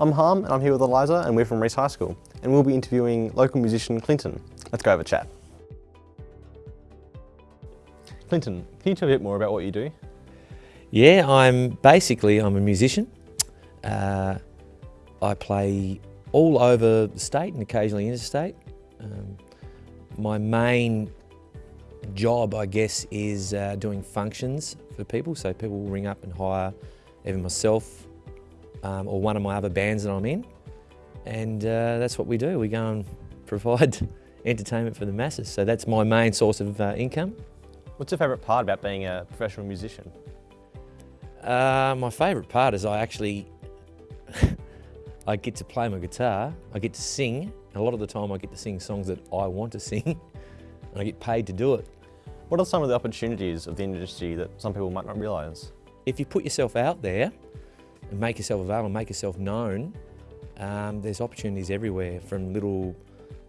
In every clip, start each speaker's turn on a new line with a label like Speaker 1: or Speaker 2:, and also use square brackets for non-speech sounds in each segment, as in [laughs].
Speaker 1: I'm Harm and I'm here with Eliza and we're from Reece High School and we'll be interviewing local musician Clinton. Let's go have a chat. Clinton, can you tell me a bit more about what you do?
Speaker 2: Yeah, I'm basically I'm a musician. Uh, I play all over the state and occasionally interstate. Um, my main job, I guess, is uh, doing functions for people. So people will ring up and hire either myself um, or one of my other bands that I'm in. And uh, that's what we do. We go and provide [laughs] entertainment for the masses. So that's my main source of uh, income.
Speaker 1: What's your favourite part about being a professional musician?
Speaker 2: Uh, my favourite part is I actually [laughs] I get to play my guitar, I get to sing. A lot of the time I get to sing songs that I want to [laughs] sing and I get paid to do it.
Speaker 1: What are some of the opportunities of the industry that some people might not realise?
Speaker 2: If you put yourself out there and make yourself available, make yourself known, um, there's opportunities everywhere from little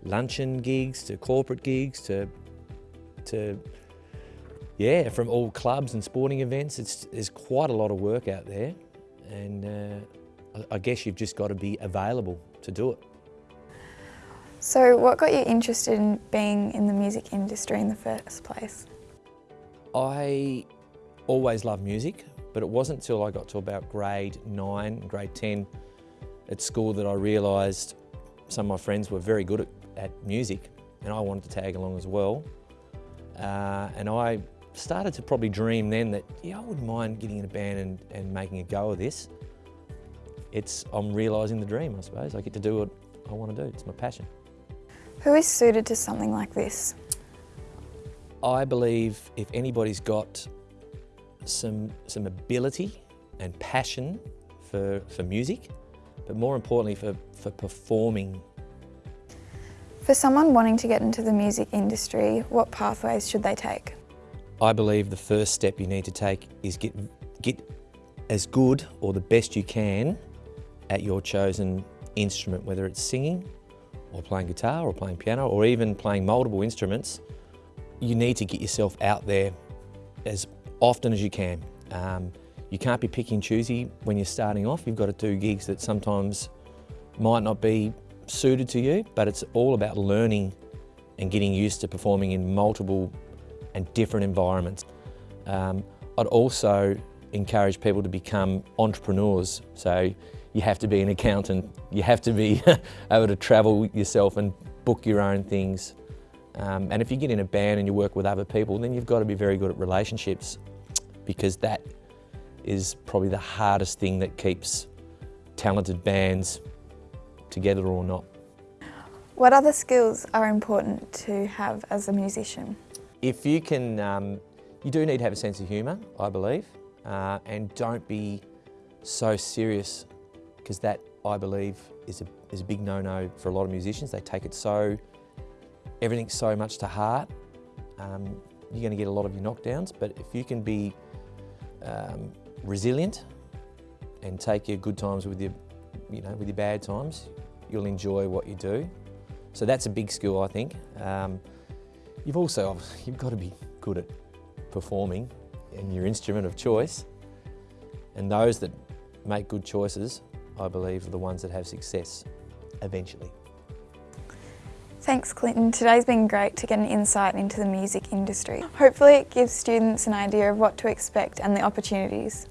Speaker 2: luncheon gigs to corporate gigs to, to yeah, from all clubs and sporting events. It's, there's quite a lot of work out there and uh, I guess you've just got to be available to do it.
Speaker 3: So what got you interested in being in the music industry in the first place?
Speaker 2: I always loved music, but it wasn't until I got to about grade 9, grade 10 at school that I realised some of my friends were very good at, at, music and I wanted to tag along as well. Uh, and I started to probably dream then that, yeah, I wouldn't mind getting in a band and, and making a go of this. It's, I'm realising the dream, I suppose. I get to do what I want to do. It's my passion.
Speaker 3: Who is suited to something like this?
Speaker 2: I believe if anybody's got some, some ability and passion for, for music, but more importantly for, for performing.
Speaker 3: For someone wanting to get into the music industry, what pathways should they take?
Speaker 2: I believe the first step you need to take is get, get as good or the best you can at your chosen instrument, whether it's singing, or playing guitar or playing piano or even playing multiple instruments, you need to get yourself out there as often as you can. Um, you can't be picky and choosy when you're starting off. You've got to do gigs that sometimes might not be suited to you, but it's all about learning and getting used to performing in multiple and different environments. Um, I'd also encourage people to become entrepreneurs. So you have to be an accountant, you have to be [laughs] able to travel yourself and book your own things. Um, and if you get in a band and you work with other people, then you've got to be very good at relationships because that is probably the hardest thing that keeps talented bands together or not.
Speaker 3: What other skills are important to have as a musician?
Speaker 2: If you can, um, you do need to have a sense of humour, I believe, uh, and don't be so serious because that, I believe, is a, is a big no-no for a lot of musicians. They take it so, everything so much to heart. Um, you're going to get a lot of your knockdowns, but if you can be um, resilient and take your good times with your, you know, with your bad times, you'll enjoy what you do. So that's a big skill, I think. Um, you've also, [laughs] you've got to be good at performing in your instrument of choice. And those that make good choices I believe, are the ones that have success eventually.
Speaker 3: Thanks Clinton. Today's been great to get an insight into the music industry. Hopefully it gives students an idea of what to expect and the opportunities.